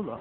Estağfurullah.